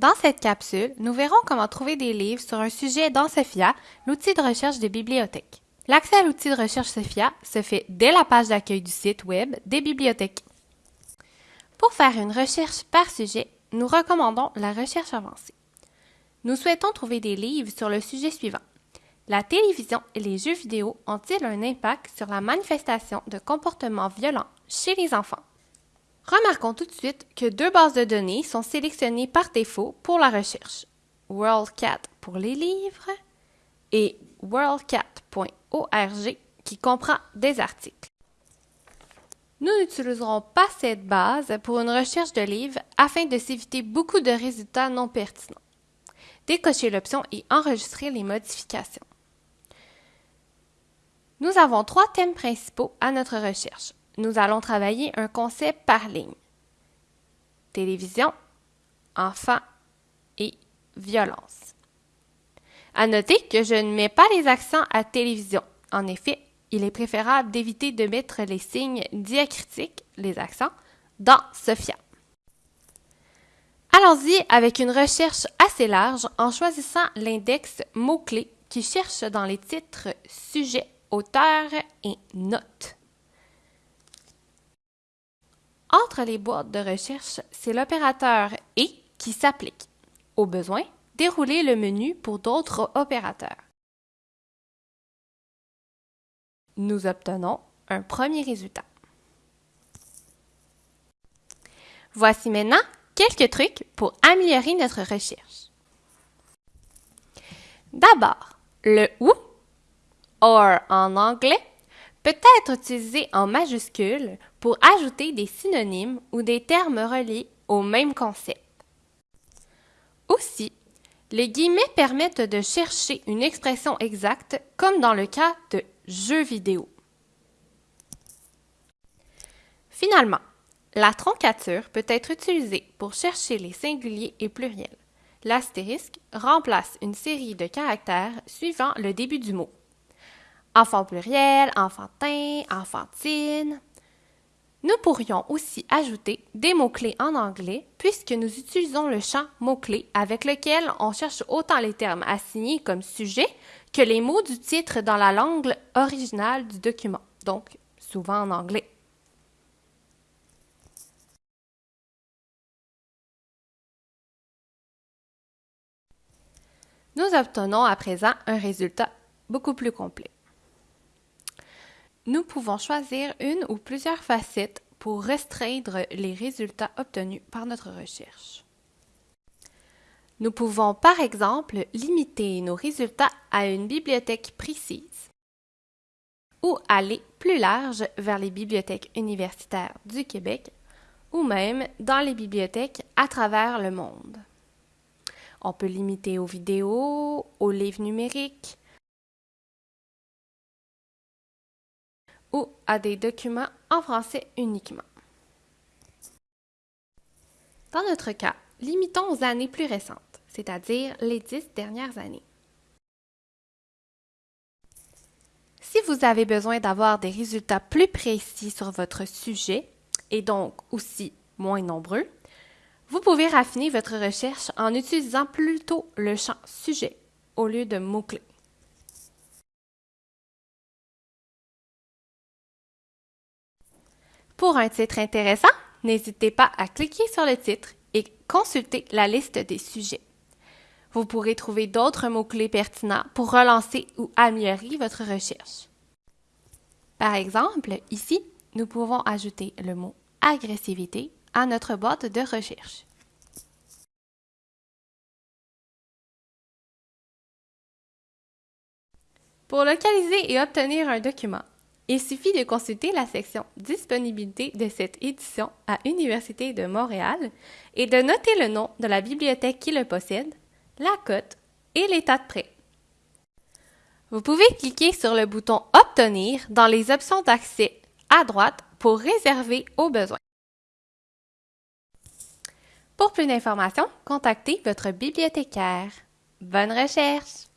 Dans cette capsule, nous verrons comment trouver des livres sur un sujet dans Sophia, l'outil de recherche des bibliothèques. L'accès à l'outil de recherche Sophia se fait dès la page d'accueil du site Web des bibliothèques. Pour faire une recherche par sujet, nous recommandons la recherche avancée. Nous souhaitons trouver des livres sur le sujet suivant. La télévision et les jeux vidéo ont-ils un impact sur la manifestation de comportements violents chez les enfants? Remarquons tout de suite que deux bases de données sont sélectionnées par défaut pour la recherche. WorldCat pour les livres et worldcat.org qui comprend des articles. Nous n'utiliserons pas cette base pour une recherche de livres afin de s'éviter beaucoup de résultats non pertinents. Décochez l'option et enregistrez les modifications. Nous avons trois thèmes principaux à notre recherche. Nous allons travailler un concept par ligne. Télévision, enfants et violence. À noter que je ne mets pas les accents à télévision. En effet, il est préférable d'éviter de mettre les signes diacritiques, les accents, dans Sophia. Allons-y avec une recherche assez large en choisissant l'index mots-clés qui cherche dans les titres Sujet, auteur et notes. Entre les boîtes de recherche, c'est l'opérateur et qui s'applique. Au besoin, dérouler le menu pour d'autres opérateurs. Nous obtenons un premier résultat. Voici maintenant quelques trucs pour améliorer notre recherche. D'abord, le ou, or en anglais, peut être utilisé en majuscule pour ajouter des synonymes ou des termes reliés au même concept. Aussi, les guillemets permettent de chercher une expression exacte comme dans le cas de jeux vidéo. Finalement, la troncature peut être utilisée pour chercher les singuliers et pluriels. L'astérisque remplace une série de caractères suivant le début du mot. Enfant pluriel, enfantin, enfantine. Nous pourrions aussi ajouter des mots-clés en anglais puisque nous utilisons le champ mots-clés avec lequel on cherche autant les termes assignés comme sujet que les mots du titre dans la langue originale du document, donc souvent en anglais. Nous obtenons à présent un résultat beaucoup plus complet. Nous pouvons choisir une ou plusieurs facettes pour restreindre les résultats obtenus par notre recherche. Nous pouvons par exemple limiter nos résultats à une bibliothèque précise ou aller plus large vers les bibliothèques universitaires du Québec ou même dans les bibliothèques à travers le monde. On peut limiter aux vidéos, aux livres numériques, ou à des documents en français uniquement. Dans notre cas, limitons aux années plus récentes, c'est-à-dire les dix dernières années. Si vous avez besoin d'avoir des résultats plus précis sur votre sujet, et donc aussi moins nombreux, vous pouvez raffiner votre recherche en utilisant plutôt le champ sujet au lieu de mots-clés. Pour un titre intéressant, n'hésitez pas à cliquer sur le titre et consulter la liste des sujets. Vous pourrez trouver d'autres mots-clés pertinents pour relancer ou améliorer votre recherche. Par exemple, ici, nous pouvons ajouter le mot agressivité à notre boîte de recherche. Pour localiser et obtenir un document, il suffit de consulter la section Disponibilité de cette édition à Université de Montréal et de noter le nom de la bibliothèque qui le possède, la cote et l'état de prêt. Vous pouvez cliquer sur le bouton Obtenir dans les options d'accès à droite pour réserver au besoin. Pour plus d'informations, contactez votre bibliothécaire. Bonne recherche!